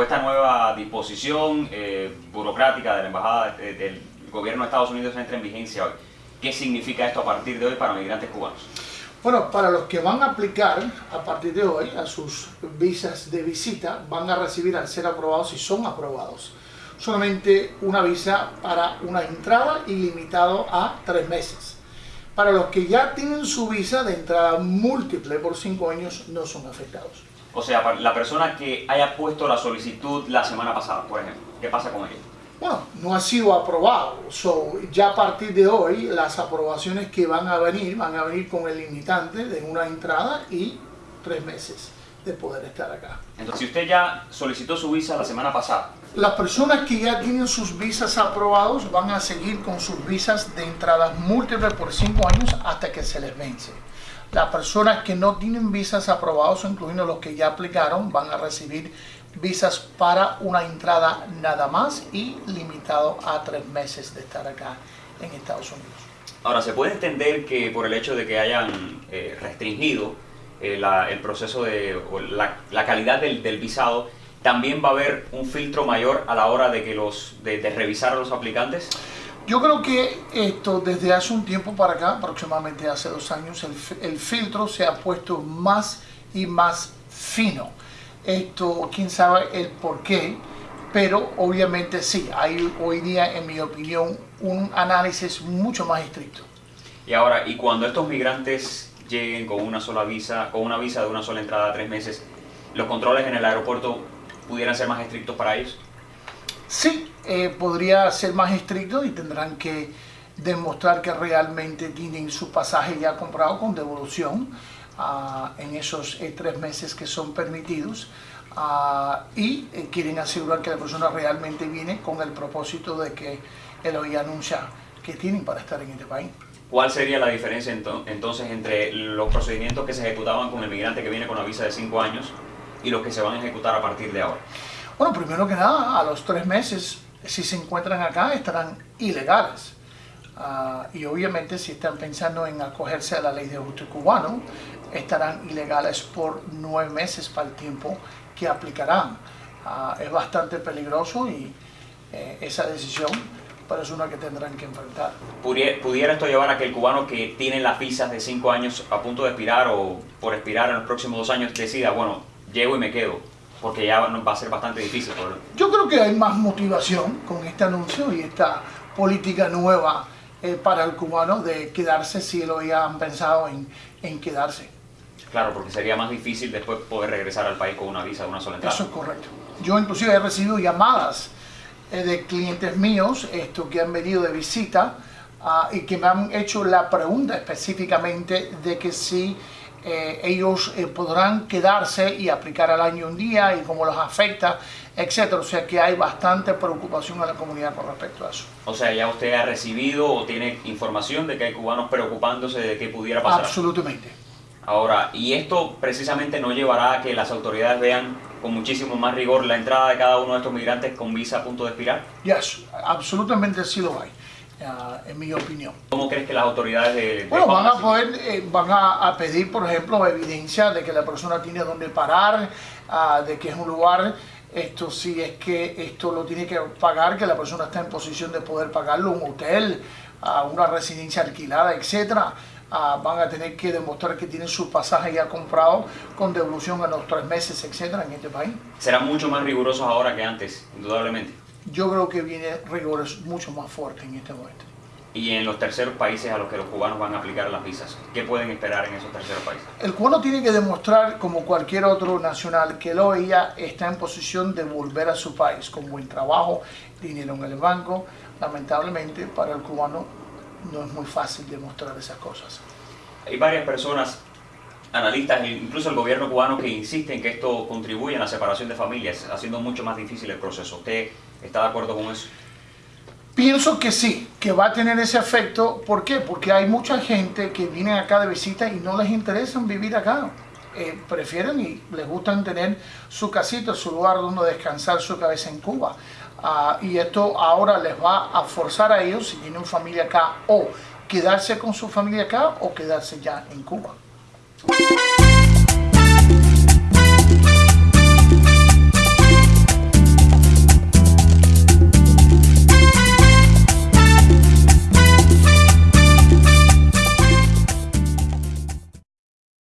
Esta nueva disposición eh, burocrática de la Embajada eh, del Gobierno de Estados Unidos entra en vigencia hoy. ¿Qué significa esto a partir de hoy para migrantes cubanos? Bueno, para los que van a aplicar a partir de hoy a sus visas de visita, van a recibir al ser aprobados si son aprobados. Solamente una visa para una entrada y limitado a tres meses. Para los que ya tienen su visa de entrada múltiple por cinco años, no son afectados. O sea, la persona que haya puesto la solicitud la semana pasada, por ejemplo, ¿qué pasa con ella? Bueno, no ha sido aprobado. So, ya a partir de hoy, las aprobaciones que van a venir, van a venir con el limitante de una entrada y tres meses de poder estar acá. Entonces, si usted ya solicitó su visa la semana pasada. Las personas que ya tienen sus visas aprobados van a seguir con sus visas de entradas múltiples por cinco años hasta que se les vence. Las personas que no tienen visas aprobados, incluyendo los que ya aplicaron, van a recibir visas para una entrada nada más y limitado a tres meses de estar acá en Estados Unidos. Ahora, ¿se puede entender que por el hecho de que hayan eh, restringido eh, el proceso de la, calidad del, visado, también va a haber un filtro mayor a la hora de, que los, de revisar a los aplicantes? Yo creo que esto desde hace un tiempo para acá, aproximadamente hace dos años, el, filtro se ha puesto más y más fino. Esto, quién sabe el por qué, pero obviamente sí, hay hoy día, en mi opinión, un análisis mucho más estricto. Y ahora, y cuando estos migrantes lleguen con una sola visa, con una visa de una sola entrada a tres meses, ¿los controles en el aeropuerto pudieran ser más estrictos para ellos? Sí, eh, podría ser más estricto y tendrán que demostrar que realmente tienen su pasaje ya comprado con devolución ah, en esos eh, tres meses que son permitidos ah, y eh, quieren asegurar que la persona realmente viene con el propósito de que él hoy anuncia que tienen para estar en este país. ¿Cuál sería la diferencia entonces entre los procedimientos que se ejecutaban con el migrante que viene con la visa de cinco años y los que se van a ejecutar a partir de ahora? Bueno, primero que nada, a los tres meses, si se encuentran acá, estarán ilegales. Ah, y obviamente si están pensando en acogerse a la ley de ajuste cubano, estarán ilegales por nueve meses para el tiempo que aplicarán. Ah, es bastante peligroso y eh, esa decisión pero es una que tendrán que enfrentar. ¿Pudiera esto llevar a que el cubano que tiene las visas de cinco años a punto de expirar o por expirar en los próximos dos años decida, bueno, llego y me quedo? porque ya va a ser bastante difícil. Yo creo que hay más motivación con este anuncio y esta política nueva eh, para el cubano de quedarse si lo habían pensado en, en, quedarse. Claro, porque sería más difícil después poder regresar al país con una visa de una sola entrada. Eso es correcto. Yo inclusive he recibido llamadas de clientes míos esto, que han venido de visita ah, y que me han hecho la pregunta específicamente de que si eh, ellos eh, podrán quedarse y aplicar al año un día y cómo los afecta, etcétera. O sea que hay bastante preocupación en la comunidad con respecto a eso. O sea, ya usted ha recibido o tiene información de que hay cubanos preocupándose de que pudiera pasar. Absolutamente. Ahora, y esto precisamente no llevará a que las autoridades vean con muchísimo más rigor la entrada de cada uno de estos migrantes con visa a punto de expirar? Yes, absolutamente sí lo hay. Ah, en mi opinión. ¿Cómo crees que las autoridades de, bueno, van a poder, eh, van a, pedir, por ejemplo, evidencia de que la persona tiene donde parar, ah, de que es un lugar, esto si es que esto lo tiene que pagar, que la persona está en posición de poder pagarlo, un hotel, uh, una residencia alquilada, etcétera. Van a tener que demostrar que tienen su pasaje ya comprado con devolución a los tres meses, etcétera, en este país. Serán mucho más rigurosos ahora que antes, indudablemente yo creo que viene rigores mucho más fuerte en este momento. Y en los terceros países a los que los cubanos van a aplicar las visas, ¿qué pueden esperar en esos terceros países? El cubano tiene que demostrar, como cualquier otro nacional, que lo ella está en posición de volver a su país con buen trabajo, dinero en el banco. Lamentablemente, para el cubano no es muy fácil demostrar esas cosas. Hay varias personas analistas e incluso el gobierno cubano que insisten que esto contribuye a la separación de familias, haciendo mucho más difícil el proceso. ¿Usted está de acuerdo con eso? Pienso que sí, que va a tener ese efecto. ¿Por qué? Porque hay mucha gente que viene acá de visita y no les interesa vivir acá. Eh, prefieren y les gustan tener su casita, su lugar donde descansar su cabeza en Cuba. Ah, y esto ahora les va a forzar a ellos, si tienen familia acá, o quedarse con su familia acá o quedarse ya en Cuba.